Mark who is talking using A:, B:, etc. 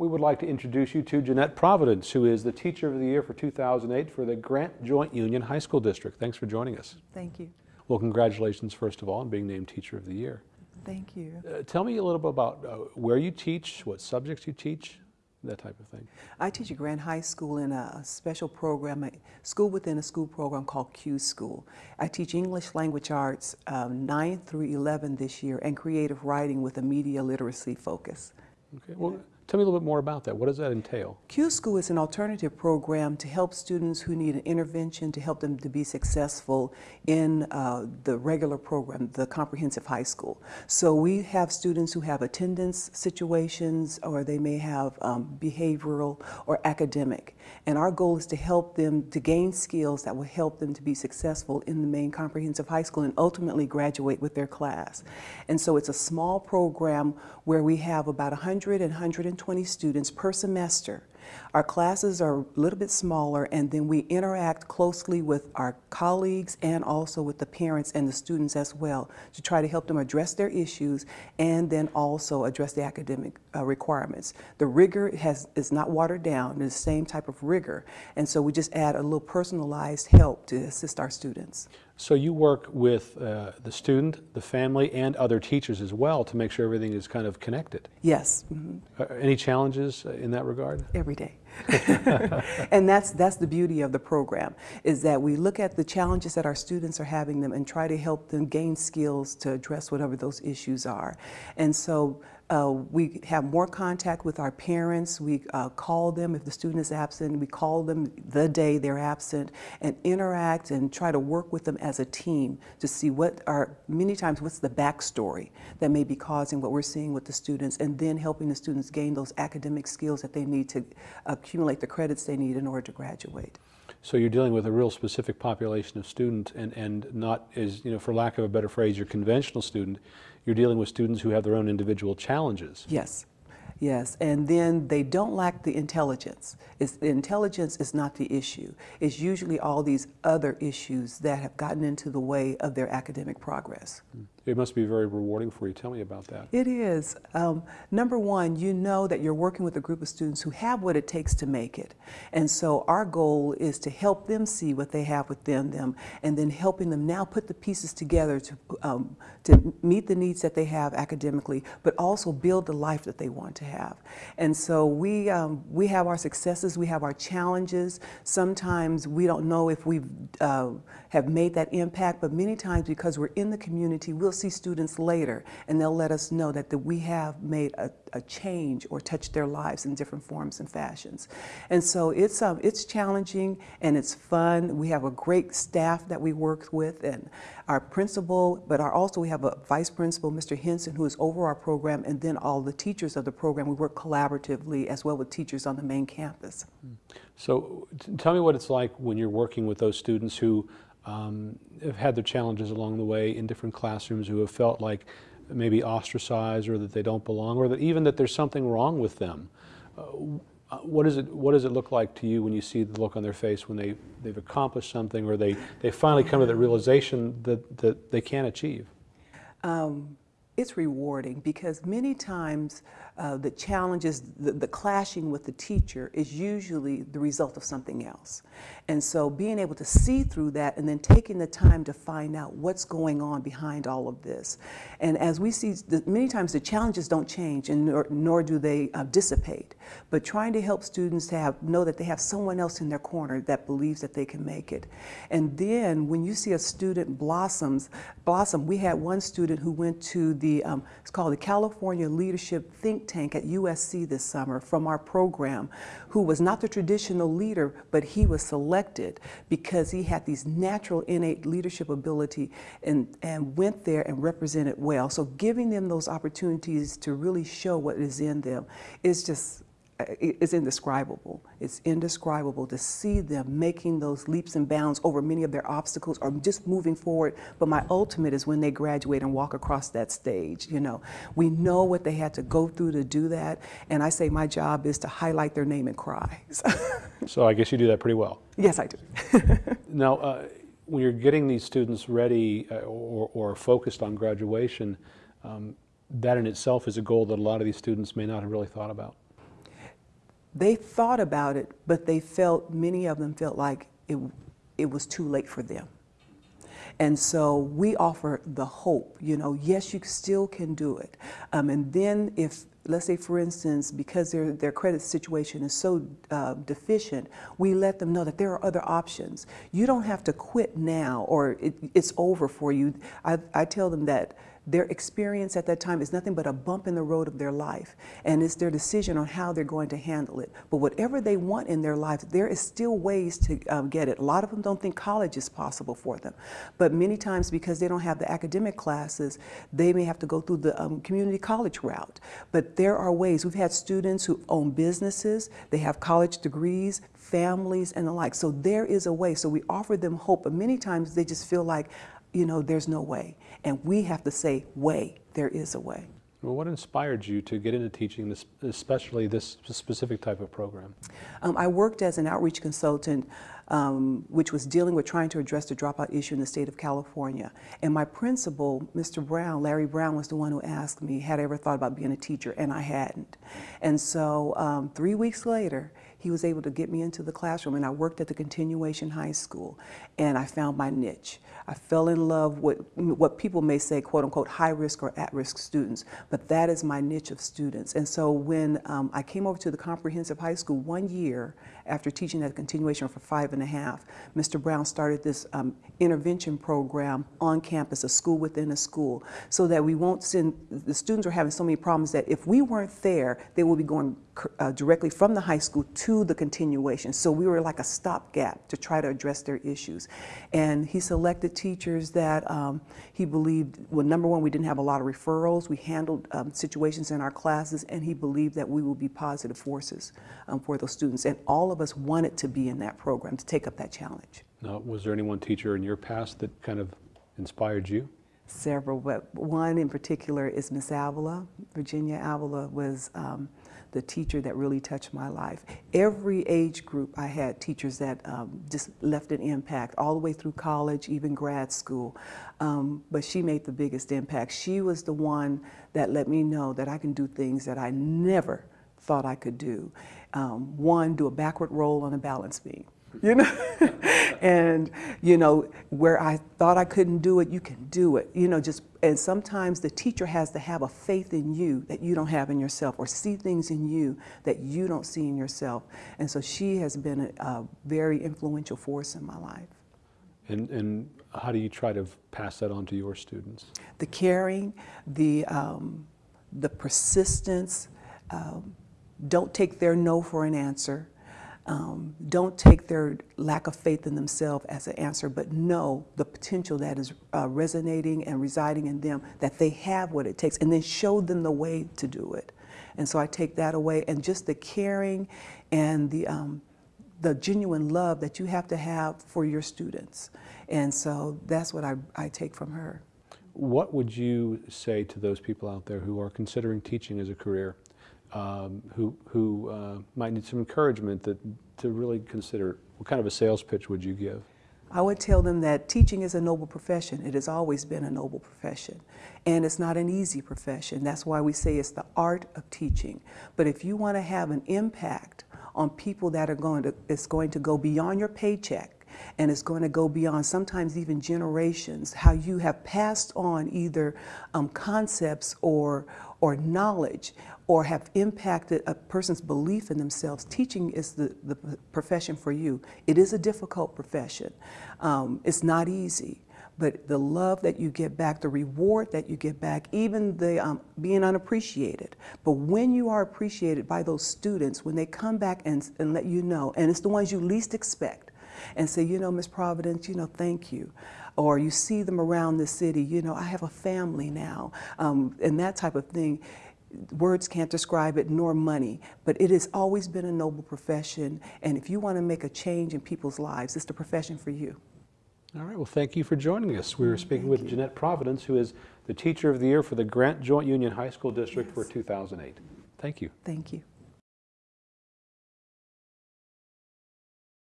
A: we would like to introduce you to Jeanette Providence, who is the Teacher of the Year for 2008 for the Grant Joint Union High School District. Thanks for joining us.
B: Thank you.
A: Well, congratulations, first of all, on being named Teacher of the Year.
B: Thank you.
A: Uh, tell me a little bit about uh, where you teach, what subjects you teach, that type of thing.
B: I teach at Grant High School in a special program, a school within a school program called Q School. I teach English language arts um, 9 through 11 this year and creative writing with a media literacy focus.
A: Okay. Well, Tell me a little bit more about that. What does that entail?
B: Q School is an alternative program to help students who need an intervention to help them to be successful in uh, the regular program, the comprehensive high school. So we have students who have attendance situations or they may have um, behavioral or academic. And our goal is to help them to gain skills that will help them to be successful in the main comprehensive high school and ultimately graduate with their class. And so it's a small program where we have about 100 and 120 120 students per semester. Our classes are a little bit smaller and then we interact closely with our colleagues and also with the parents and the students as well to try to help them address their issues and then also address the academic uh, requirements. The rigor has, is not watered down, it's the same type of rigor and so we just add a little personalized help to assist our students.
A: So you work with uh, the student, the family, and other teachers as well to make sure everything is kind of connected?
B: Yes. Mm -hmm.
A: uh, any challenges in that regard?
B: Every day. and that's, that's the beauty of the program, is that we look at the challenges that our students are having them and try to help them gain skills to address whatever those issues are. And so uh, we have more contact with our parents. We uh, call them if the student is absent. We call them the day they're absent and interact and try to work with them as a team to see what are, many times, what's the backstory that may be causing what we're seeing with the students and then helping the students gain those academic skills that they need to accumulate the credits they need in order to graduate.
A: So you're dealing with a real specific population of student and, and not as, you know, for lack of a better phrase, your conventional student. You're dealing with students who have their own individual challenges.
B: Yes. Yes, and then they don't lack the intelligence. It's, the intelligence is not the issue. It's usually all these other issues that have gotten into the way of their academic progress. Hmm.
A: It must be very rewarding for you. Tell me about that.
B: It is. Um, number one, you know that you're working with a group of students who have what it takes to make it. And so our goal is to help them see what they have within them and then helping them now put the pieces together to, um, to meet the needs that they have academically, but also build the life that they want to have. And so we, um, we have our successes, we have our challenges. Sometimes we don't know if we uh, have made that impact, but many times because we're in the community, we'll see students later and they'll let us know that, that we have made a, a change or touched their lives in different forms and fashions. And so it's, um, it's challenging and it's fun. We have a great staff that we work with and our principal, but our, also we have a vice principal, Mr. Henson, who is over our program, and then all the teachers of the program. We work collaboratively as well with teachers on the main campus.
A: So tell me what it's like when you're working with those students who um, have had their challenges along the way in different classrooms, who have felt like maybe ostracized or that they don't belong or that even that there's something wrong with them. Uh, uh, what, is it, what does it look like to you when you see the look on their face when they, they've accomplished something or they, they finally come to the realization that, that they can achieve?
B: Um, it's rewarding because many times uh, the challenges, the, the, clashing with the teacher is usually the result of something else. And so being able to see through that and then taking the time to find out what's going on behind all of this. And as we see, the, many times the challenges don't change and nor, nor do they uh, dissipate, but trying to help students to have, know that they have someone else in their corner that believes that they can make it. And then when you see a student blossoms, blossom, we had one student who went to the, um, it's called the California Leadership Think tank at USC this summer from our program who was not the traditional leader, but he was selected because he had these natural innate leadership ability and, and went there and represented well. So giving them those opportunities to really show what is in them is just it's indescribable. It's indescribable to see them making those leaps and bounds over many of their obstacles or just moving forward. But my ultimate is when they graduate and walk across that stage. You know, we know what they had to go through to do that. And I say my job is to highlight their name and cry.
A: so I guess you do that pretty well.
B: Yes, I do.
A: now, uh, when you're getting these students ready uh, or, or, focused on graduation, um, that in itself is a goal that a lot of these students may not have really thought about.
B: They thought about it, but they felt, many of them felt like it, it was too late for them. And so we offer the hope, you know, yes, you still can do it. Um, and then if, let's say for instance, because their, their credit situation is so uh, deficient, we let them know that there are other options. You don't have to quit now or it, it's over for you. I, I tell them that their experience at that time is nothing but a bump in the road of their life, and it's their decision on how they're going to handle it. But whatever they want in their life, there is still ways to um, get it. A lot of them don't think college is possible for them, but many times because they don't have the academic classes, they may have to go through the um, community college route. But there are ways. We've had students who own businesses, they have college degrees, families, and the like. So there is a way. So we offer them hope, but many times they just feel like, you know, there's no way. And we have to say, way, there is a way.
A: Well, what inspired you to get into teaching, this, especially this specific type of program?
B: Um, I worked as an outreach consultant, um, which was dealing with trying to address the dropout issue in the state of California. And my principal, Mr. Brown, Larry Brown, was the one who asked me, had I ever thought about being a teacher, and I hadn't. And so um, three weeks later, he was able to get me into the classroom and I worked at the continuation high school and I found my niche. I fell in love with what people may say, quote unquote, high risk or at risk students, but that is my niche of students. And so when um, I came over to the comprehensive high school one year after teaching at continuation for five and a half, Mr. Brown started this um, intervention program on campus, a school within a school, so that we won't send, the students are having so many problems that if we weren't there, they will be going uh, directly from the high school to the continuation. So we were like a stopgap to try to address their issues. And he selected teachers that um, he believed, well, number one, we didn't have a lot of referrals. We handled um, situations in our classes, and he believed that we would be positive forces um, for those students. And all of us wanted to be in that program, to take up that challenge.
A: Now, was there any one teacher in your past that kind of inspired you?
B: Several, but one in particular is Miss Avila. Virginia Avila was um, the teacher that really touched my life. Every age group I had teachers that um, just left an impact all the way through college, even grad school. Um, but she made the biggest impact. She was the one that let me know that I can do things that I never thought I could do. Um, one, do a backward roll on a balance beam you know? And you know where i thought i couldn't do it you can do it you know just and sometimes the teacher has to have a faith in you that you don't have in yourself or see things in you that you don't see in yourself. And so she has been a, a very influential force in my life.
A: And and how do you try to pass that on to your students?
B: The caring the um, the persistence um, don't take their no for an answer um, don't take their lack of faith in themselves as an answer, but know the potential that is uh, resonating and residing in them, that they have what it takes, and then show them the way to do it. And so I take that away, and just the caring and the, um, the genuine love that you have to have for your students. And so that's what I, I take from her.
A: What would you say to those people out there who are considering teaching as a career? Um, who, who uh, might need some encouragement that, to really consider, what kind of a sales pitch would you give?
B: I would tell them that teaching is a noble profession. It has always been a noble profession. And it's not an easy profession. That's why we say it's the art of teaching. But if you want to have an impact on people that are going to, it's going to go beyond your paycheck and it's going to go beyond sometimes even generations, how you have passed on either um, concepts or, or knowledge or have impacted a person's belief in themselves, teaching is the, the profession for you. It is a difficult profession. Um, it's not easy, but the love that you get back, the reward that you get back, even the um, being unappreciated. But when you are appreciated by those students, when they come back and, and let you know, and it's the ones you least expect, and say, you know, Miss Providence, you know, thank you or you see them around the city, you know, I have a family now, um, and that type of thing words can't describe it, nor money, but it has always been a noble profession. And if you want to make a change in people's lives, it's the profession for you.
A: All right, well, thank you for joining us. We were speaking thank with you. Jeanette Providence, who is the Teacher of the Year for the Grant Joint Union High School District yes. for 2008. Thank you.
B: Thank you.